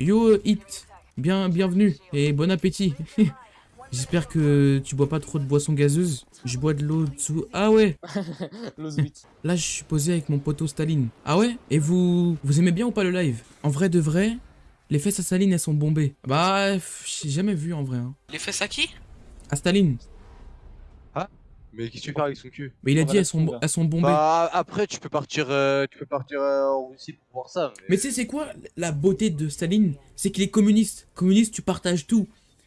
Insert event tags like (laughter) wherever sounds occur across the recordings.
Yo, Hit. Bien, bienvenue et bon appétit. (laughs) J'espère que tu bois pas trop de boissons gazeuses. Je bois de l'eau dessous. Ah ouais. (laughs) Là, je suis posé avec mon poteau Staline. Ah ouais? Et vous vous aimez bien ou pas le live? En vrai de vrai, les fesses à Staline, elles sont bombées. Bah, j'ai jamais vu en vrai. Hein. Les fesses à qui? À Staline. Mais qu'est-ce que tu fais avec son cul Mais il a dit elles sont, elles sont bombées. Bah après tu peux partir euh, tu peux partir euh, en Russie pour voir ça. Mais tu sais, c'est quoi la beauté de Staline? C'est qu'il est communiste. Communiste, tu partages tout.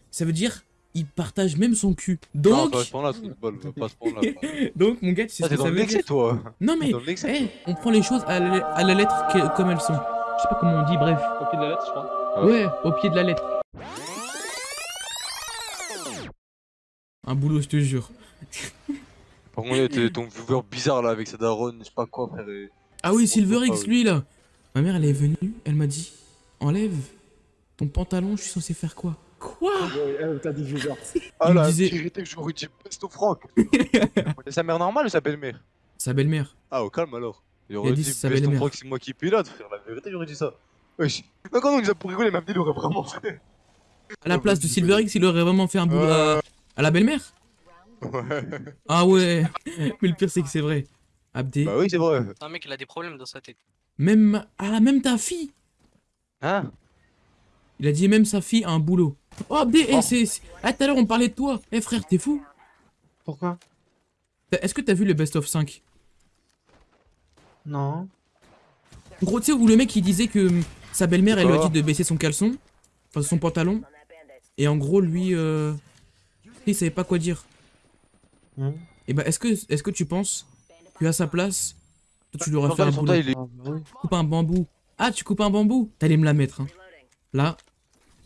Ça veut dire, il partage même son cul. Non, Donc, pas à ce balle, pas à ce point-là. donc mon gars, tu sais Ah, ce que dans ça veut dire? toi. Non mais, eh, on prend les choses à la, à la lettre que- comme elles sont. Je sais pas comment on dit, bref. Au pied de la lettre, je crois. Ouais, au pied de la lettre. Un boulot, je te jure. Par contre, t'es ton viewer bizarre là avec sa daronne, je sais pas quoi frère. et- Ah oui, Ah Silverix, lui là. Ma mère, elle est venue, elle m'a dit Enlève ton pantalon, je suis censé faire quoi? Quoi? T'as dit viewers. (laughs) Ah la disait- vérité que j'aurais dit Pesto Franck. C'est sa mère normale ou sa belle-mère? Sa belle-mère. Ah au calme alors. Il a J'aurais dit Pesto belle-mère. Franck c'est moi qui pilote frère, la vérité j'aurais dit ça. Wesh. Mais quand on nous a pour rigoler, même il aurait vraiment fait. À la place de Silverix, il aurait vraiment fait un boulot à, à la belle-mère? Ouais. Ah ouais Mais le pire, c'est que c'est vrai. Abdé, Bah oui c'est vrai. Un mec, il a des problèmes dans sa tête. même. Ah, même ta fille Hein Il a dit même sa fille a un boulot. Oh, Abdé, eh, Oh. c'est. c'est- Ah, tout à l'heure, on parlait de toi. Eh, frère, t'es fou Pourquoi? Est-ce que t'as vu le best of 5 Non. En gros, tu sais, où le mec il disait que hum, sa belle-mère elle lui a dit de baisser son caleçon, enfin son pantalon, et en gros lui, euh, il savait pas quoi dire. Hmm. Et bah, est-ce que, est-ce que tu penses que à sa place, toi tu lui aurais fait Regarde, un boulot est- Ah, bah. Coupe un bambou. Ah, tu coupes un bambou T'allais me la mettre, hein. Là,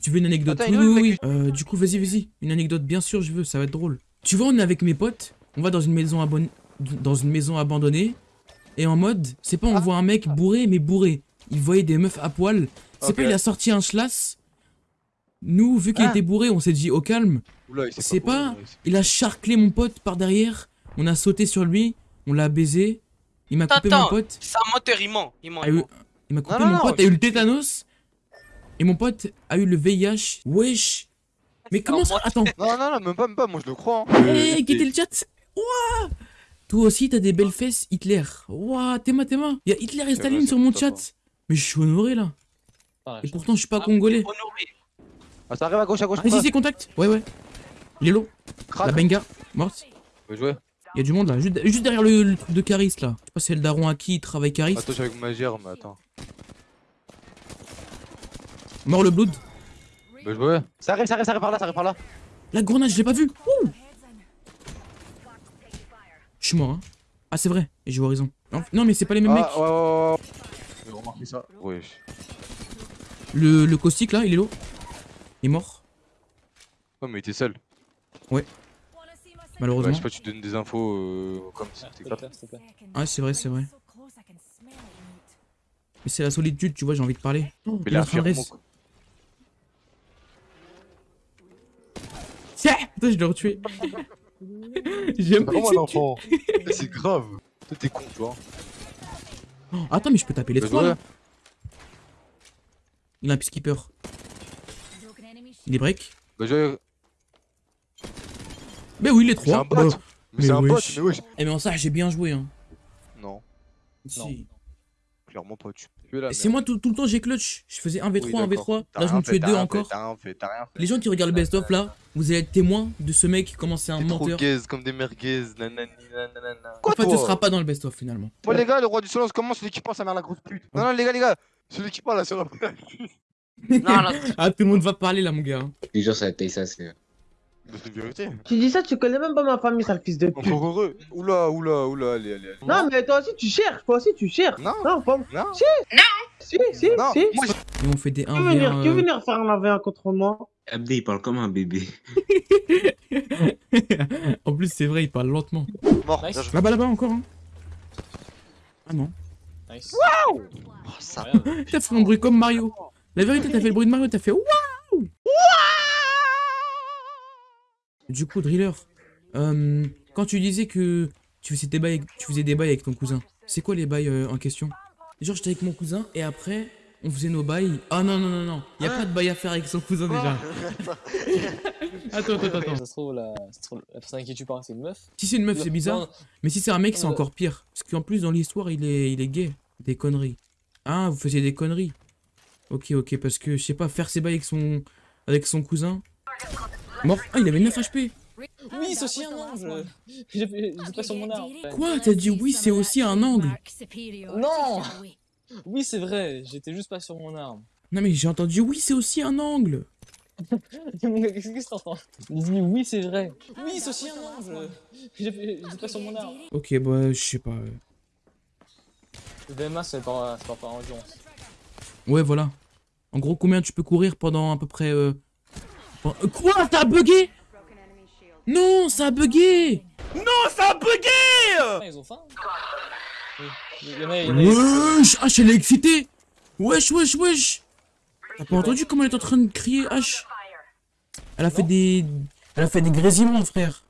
tu veux une anecdote? Attends, Oui, est oui, oui. Euh, du coup, vas-y, vas-y. Une anecdote, bien sûr, je veux, ça va être drôle. Tu vois, on est avec mes potes, on va dans une maison, abon- dans une maison abandonnée, et en mode, c'est pas on Ah. voit un mec bourré, mais bourré. Il voyait des meufs à poil. C'est pas il a sorti un schlass. Nous, vu qu'il Ah. était bourré, on s'est dit au calme. Il C'est pas- bourré, il Il a charclé mon pote par derrière. On a sauté sur lui, on l'a baisé. Il m'a coupé mon pote. c'est un menteur, il ment. Il ment. a il il m'a coupé non, mon non, pote, je- a eu le tétanos. Et mon pote a eu le VIH. Wesh. Mais comment ça Attends. Non, non, non, même pas, même pas, moi je le crois. Hein. Hé, quittez le chat. Ouah. Toi aussi, t'as des belles fesses Hitler. Ouah, t'es ma, t'es ma. Y'a Hitler et Staline vrai, sur mon chat. hein. Mais je suis honoré là. Ah, Et pourtant, je suis pas Ah, congolais. honoré. Ah, ça arrive à gauche, à gauche. Ah, si, si, contact. Ouais, ouais. Il est low. Crac. La benga, morte. Bien joué. Y'a du monde là, juste, juste derrière le, le truc de Caris là. Je sais pas si c'est le daron à qui il travaille Caris. Attends, je suis avec ma mais attends. Mort le blood. Bien joué. Ça arrive, ça arrive, ça arrive par là, ça arrive par là. La grenade, je l'ai pas vu. Ouh. Je suis mort, hein. Ah, c'est vrai. Et j'ai horizon. Non, non, mais c'est pas les mêmes mecs. Ah, ouais, ouais, ouais. J'ai remarqué ça. Wesh. Le, le caustique là, il est low. Il est mort. Ouais, mais il était seul. Malheureusement. Ouais, je sais pas, tu donnes des infos euh, comme si Ah, c'était s'il te grave. plaît, s'il te plaît. Ah, c'est vrai, c'est vrai. Mais c'est la solitude, tu vois, j'ai envie de parler. Oh, Mais la. Tiens Attends, je l'ai retué. (laughs) J'aime pas Vraiment que un tu- enfant. C'est grave. Toi, t'es con, tu vois. Oh, Attends, mais je peux taper les Bien trois là. Il a un peacekeeper. Il est break. Bah. Mais oui, les C'est trois. un bot. Bah, Mais c'est un bot, mais wesh. Eh, mais en ça, j'ai bien joué, hein. Non, Si. clairement pas. Tu peux là. Et c'est moi tout, tout le temps j'ai clutch. Je faisais 1v3, 1v3. Là je me tuais deux encore. T'as rien fait, t'as rien fait. Les gens qui regardent le best-of là, vous allez être témoins de ce mec comment c'est un trop menteur. gaze comme des merguez. Nanani, nanana. En Quoi, fait, toi ce sera pas dans le best-of finalement. Bon, les gars, le roi du silence commence. Celui qui parle, sa mère la grosse pute? Non, non, les gars, les gars. Celui qui parle, là, sur la (laughs) Non, là, (laughs) Ah, tout le monde va parler là, mon gars. Je te jure, ça a été ça, c'est. C'est une vérité. Tu dis ça, tu connais même pas ma famille, sale fils de pute. Encore heureux. Oula, oula, oula, allez, allez, allez. Non, mais toi aussi, tu cherches. Toi aussi, tu cherches. Non, Non, pas... non. Si, si, Non, si. moi, Et on fait des Qui veut venir, 1v1. qui veut euh, venir faire un AV1 contre moi? Abdé, il parle comme un bébé. (laughs) en plus, c'est vrai, il parle lentement. mort. Nice. Là-bas, là-bas encore. Hein. Ah non. Nice. Oh, ça. T'as fait un bruit comme Mario. La vérité, t'as fait le bruit de Mario, t'as fait waouh. Du coup, Driller, euh, quand tu disais que tu faisais des bails avec, tu faisais des bails avec ton cousin, c'est quoi les bails euh, en question? Genre, j'étais avec mon cousin et après, on faisait nos bails. Ah non, non, non, non. Y a pas de bail à faire avec son cousin déjà. (laughs) attends, attends, attends. Ça se trouve, la, personne à qui tu parles, c'est une meuf. Si c'est une meuf, c'est bizarre. Mais si c'est un mec, c'est Non, encore pire. Parce qu'en plus, dans l'histoire, il est, il est gay. Des conneries. Ah, vous faisiez des conneries. Ok, ok, parce que, je sais pas, faire ses bails avec son, avec son cousin. Mort. Ah, il avait 9 HP. Oui, c'est aussi un ange. J'ai pas sur mon arme. Quoi T'as dit oui, c'est aussi un angle. Non Oui, c'est vrai, j'étais juste pas sur mon arme. Non, mais j'ai entendu oui, c'est aussi un angle. (laughs) Qu'est-ce que t'entends Il dit oui, c'est vrai. Oui, c'est aussi un ange. J'ai j'ai pas sur mon arme. Ok, bah, je sais pas. Le DMA, c'est pas, c'est pas par endurance. Ouais, voilà. En gros, combien tu peux courir pendant à peu près. Euh... Euh, Quoi Ça a bugué? Non, ça a bugué! Ah, ils ont faim Oui. Il y en a, en a- Wesh! H, elle est excitée Wesh, wesh, wesh! T'as pas entendu comment elle est en train de crier H? Elle a fait des... Elle a fait des grésillements, frère